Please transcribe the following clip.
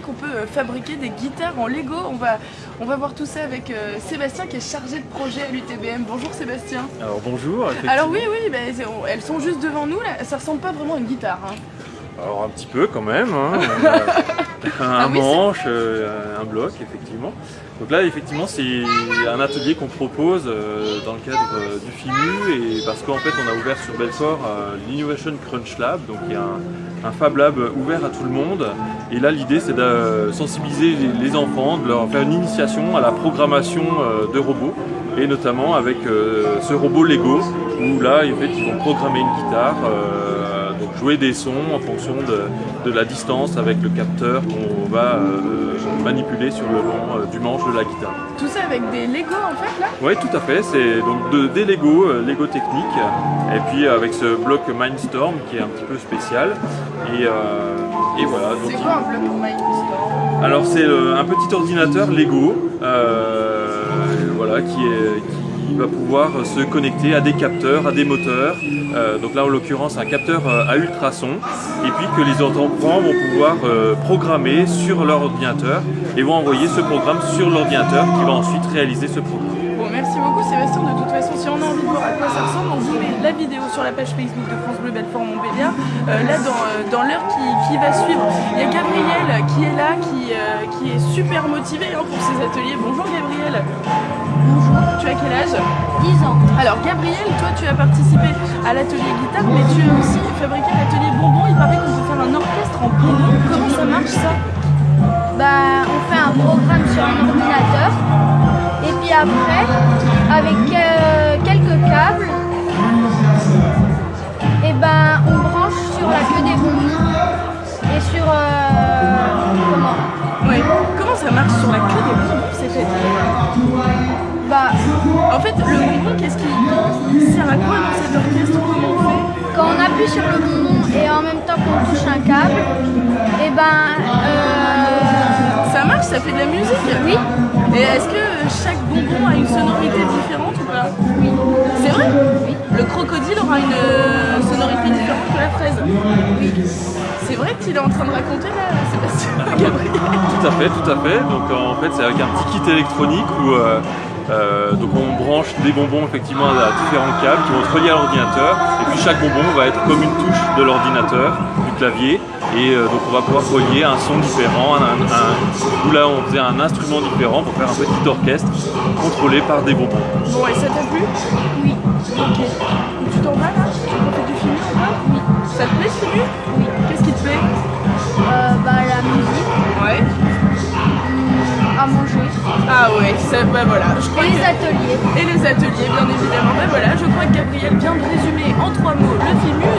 qu'on peut euh, fabriquer des guitares en Lego. On va, on va voir tout ça avec euh, Sébastien qui est chargé de projet à l'UTBM. Bonjour Sébastien. Alors bonjour. Alors oui, oui, bah, elles sont juste devant nous là. Ça ressemble pas vraiment à une guitare. Hein. Alors un petit peu quand même. Hein. un ah manche, un bloc effectivement. Donc là, effectivement, c'est un atelier qu'on propose euh, dans le cadre euh, du FIMU et parce qu'en fait, on a ouvert sur Belfort euh, l'Innovation Crunch Lab, donc il y a un, Fab Lab ouvert à tout le monde. Et là, l'idée, c'est de sensibiliser les, enfants, de leur faire une initiation à la programmation de robots et notamment avec ce robot Lego où là, en fait, ils vont programmer une guitare jouer des sons en fonction de, la distance avec le capteur qu'on va euh, manipuler sur le long euh, du manche de la guitare. Tout ça avec des Lego en fait là? Oui tout à fait, c'est donc des Lego, euh, Lego technique et puis avec ce bloc Mindstorm qui est un petit peu spécial et, voilà. C'est quoi un bloc Mindstorm? Alors c'est un petit ordinateur Lego voilà, qui est, il va pouvoir se connecter à des capteurs, à des moteurs. Euh, donc là, en l'occurrence, un capteur euh, à ultrasons. Et puis que les enfants vont pouvoir euh, programmer sur leur ordinateur et vont envoyer ce programme sur l'ordinateur qui va ensuite réaliser ce programme. Bon, merci beaucoup Sébastien. De toute façon, si on a envie de voir à quoi ça ressemble, on vous met la vidéo sur la page Facebook de France Bleu Belfort Montbéliard. là, dans, l'heure qui, va suivre, il y a Gabriel qui est là, qui, qui est super motivé hein, pour ses ateliers. Bonjour Gabriel. Quel âge 10 ans. Alors Gabriel, toi tu as participé à l'atelier guitare, mais tu as aussi fabriqué l'atelier bonbon. Il paraît qu'on peut faire un orchestre en bonbon. Comment ça marche ça? Bah on fait un programme sur un appuie sur le bonbon et en même temps qu'on touche un câble, et eh ben... Euh... Ça marche, ça fait de la musique Oui. Et est-ce que chaque bonbon a une sonorité différente ou pas Oui. C'est vrai Oui. Le crocodile aura une euh, sonorité différente que la fraise Oui. C'est vrai qu'il est en train de raconter là, Sébastien Gabriel Tout à fait, tout à fait. Donc en fait, c'est avec un petit kit électronique où... Euh, euh, donc on branche des bonbons effectivement à différents câbles qui vont se relier à l'ordinateur et puis chaque bonbon va être comme une touche de l'ordinateur, du clavier et euh, donc on va pouvoir relier un son différent, où là on faisait un instrument différent pour faire un petit orchestre contrôlé par des bonbons. Ah ouais, ça, bah voilà. Je crois et les ateliers. Et les ateliers, bien évidemment. Bah voilà, je crois que Gabriel vient de résumer en trois mots le FIMU la